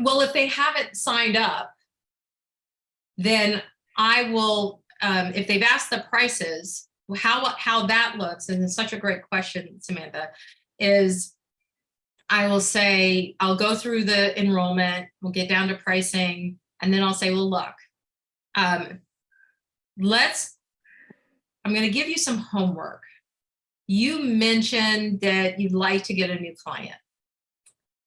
well, if they haven't signed up, then I will, um, if they've asked the prices, how, how that looks, and it's such a great question, Samantha, is I will say, I'll go through the enrollment, we'll get down to pricing, and then I'll say, well, look, um, let's, I'm going to give you some homework. You mentioned that you'd like to get a new client.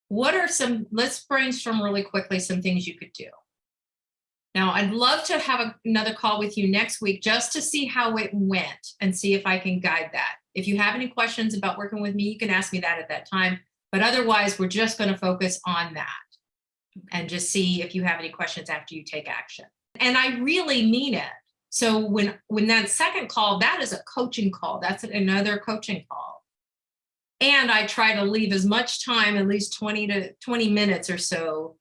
What are some, let's brainstorm really quickly some things you could do. Now, I'd love to have a, another call with you next week just to see how it went and see if I can guide that. If you have any questions about working with me, you can ask me that at that time. But otherwise, we're just going to focus on that and just see if you have any questions after you take action. And I really mean it. So when, when that second call, that is a coaching call. That's another coaching call. And I try to leave as much time, at least 20 to 20 minutes or so.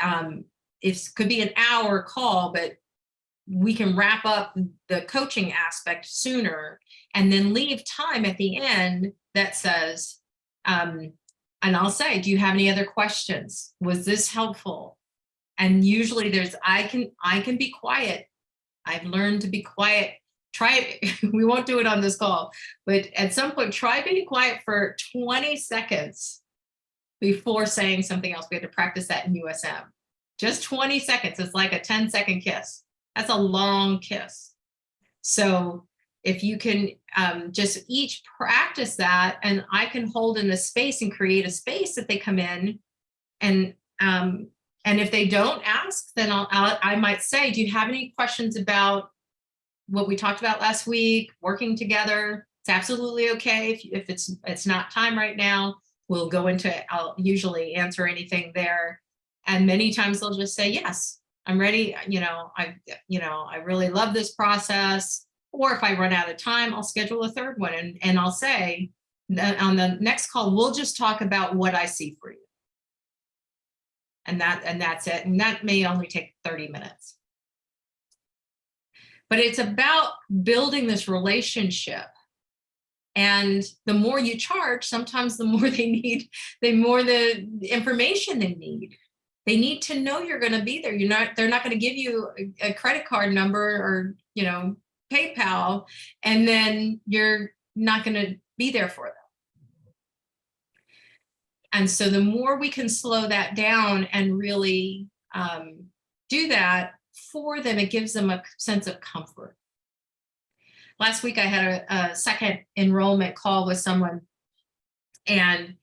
Um, it could be an hour call, but we can wrap up the coaching aspect sooner and then leave time at the end that says, um, and I'll say, do you have any other questions? Was this helpful? And usually there's, I can, I can be quiet. I've learned to be quiet. Try it. we won't do it on this call, but at some point, try being quiet for 20 seconds before saying something else. We had to practice that in USM. Just 20 seconds. It's like a 10 second kiss. That's a long kiss. So if you can um, just each practice that and I can hold in a space and create a space that they come in and um, and if they don't ask, then I'll, I'll, I might say, do you have any questions about what we talked about last week, working together? It's absolutely okay if, if it's it's not time right now. We'll go into, I'll usually answer anything there. And many times they'll just say, yes, I'm ready. You know, I, you know, I really love this process. Or if I run out of time, I'll schedule a third one and, and I'll say on the next call, we'll just talk about what I see for you. And that and that's it. And that may only take 30 minutes. But it's about building this relationship. And the more you charge, sometimes the more they need, the more the information they need. They need to know you're going to be there. You're not, they're not going to give you a, a credit card number or, you know, PayPal, and then you're not going to be there for them. And so the more we can slow that down and really um, do that for them, it gives them a sense of comfort. Last week I had a, a second enrollment call with someone and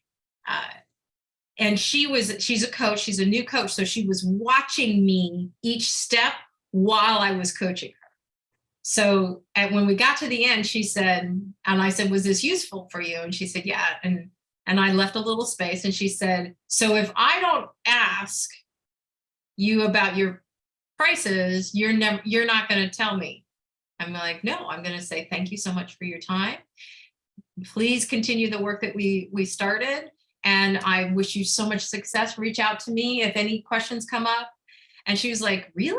uh, and she was she's a coach she's a new coach so she was watching me each step while I was coaching her so when we got to the end, she said, and I said, was this useful for you? And she said, yeah. And, and I left a little space and she said, so if I don't ask you about your prices, you're never, you're not going to tell me. I'm like, no, I'm going to say, thank you so much for your time. Please continue the work that we, we started. And I wish you so much success. Reach out to me if any questions come up. And she was like, really?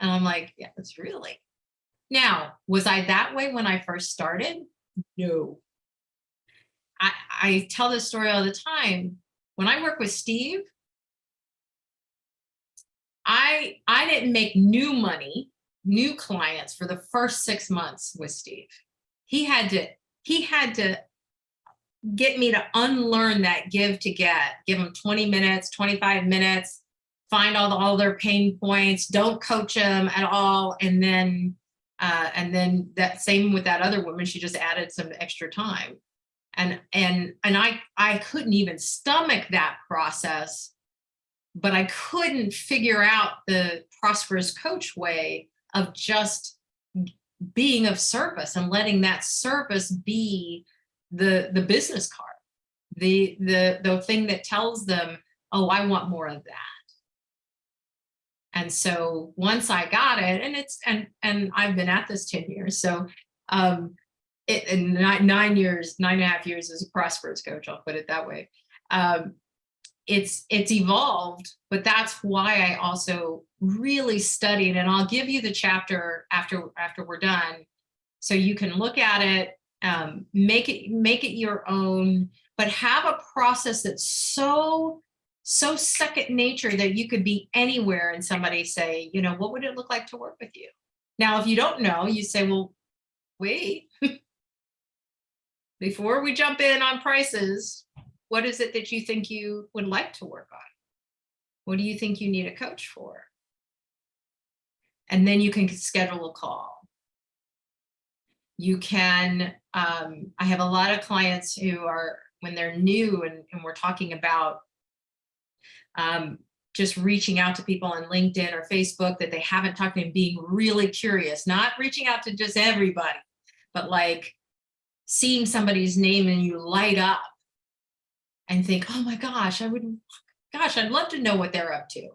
And I'm like, yeah, it's really. Now, was I that way when I first started? No. I, I tell this story all the time. When I work with Steve, I, I didn't make new money, new clients for the first six months with Steve. He had to, he had to get me to unlearn that give to get, give them 20 minutes, 25 minutes, find all, the, all their pain points, don't coach them at all, and then uh, and then that same with that other woman, she just added some extra time. And, and, and I, I couldn't even stomach that process, but I couldn't figure out the prosperous coach way of just being of service and letting that service be the, the business card, the, the, the thing that tells them, oh, I want more of that. And so once I got it, and it's and and I've been at this 10 years. So um it in nine, nine years, nine and a half years as a prosperous coach, I'll put it that way. Um, it's it's evolved, but that's why I also really studied and I'll give you the chapter after after we're done. So you can look at it, um, make it make it your own, but have a process that's so so second nature that you could be anywhere and somebody say, you know, what would it look like to work with you? Now, if you don't know, you say, well, wait. Before we jump in on prices, what is it that you think you would like to work on? What do you think you need a coach for? And then you can schedule a call. You can, um, I have a lot of clients who are, when they're new and, and we're talking about um, just reaching out to people on LinkedIn or Facebook that they haven't talked to and being really curious, not reaching out to just everybody, but like seeing somebody's name and you light up and think, oh my gosh, I would, gosh, I'd love to know what they're up to.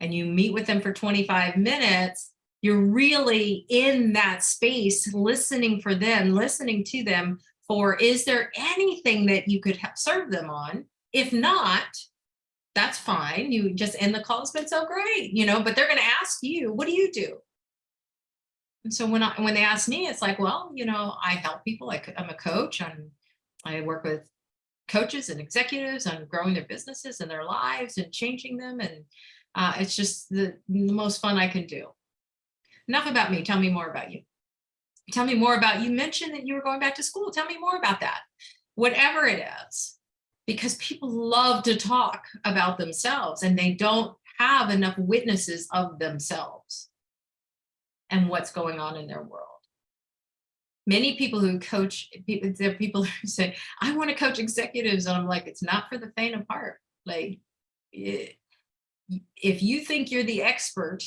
And you meet with them for 25 minutes, you're really in that space, listening for them, listening to them for, is there anything that you could have serve them on? If not, that's fine. You just end the call. It's been so great, you know, but they're going to ask you, what do you do? And so when I, when they ask me, it's like, well, you know, I help people. I, I'm a coach. I'm, I work with coaches and executives on growing their businesses and their lives and changing them. And uh, it's just the, the most fun I can do. Enough about me. Tell me more about you. Tell me more about, you mentioned that you were going back to school. Tell me more about that. Whatever it is, because people love to talk about themselves and they don't have enough witnesses of themselves and what's going on in their world. Many people who coach, there are people who say, I want to coach executives. And I'm like, it's not for the faint of heart. Like, if you think you're the expert,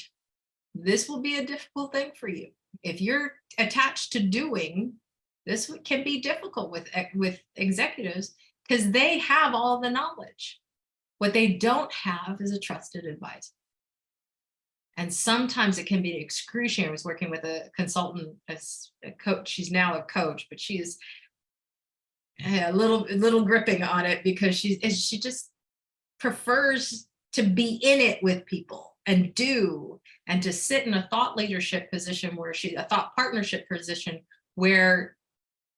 this will be a difficult thing for you. If you're attached to doing, this can be difficult with, with executives because they have all the knowledge. What they don't have is a trusted advisor. And sometimes it can be excruciating. I was working with a consultant, a, a coach. She's now a coach, but she's a little, a little gripping on it because she, she just prefers to be in it with people and do and to sit in a thought leadership position where she a thought partnership position where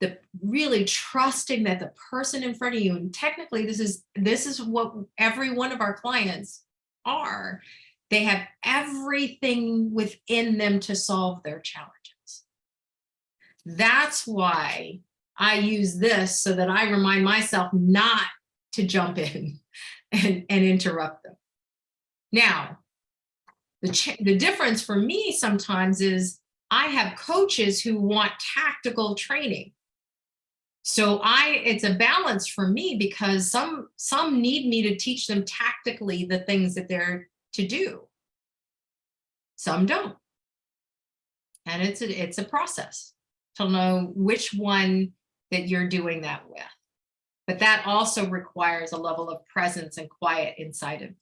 the really trusting that the person in front of you and technically this is this is what every one of our clients are they have everything within them to solve their challenges that's why i use this so that i remind myself not to jump in and, and interrupt them now the, the difference for me sometimes is I have coaches who want tactical training. So I, it's a balance for me because some, some need me to teach them tactically the things that they're to do. Some don't. And it's a, it's a process to know which one that you're doing that with. But that also requires a level of presence and quiet inside of you.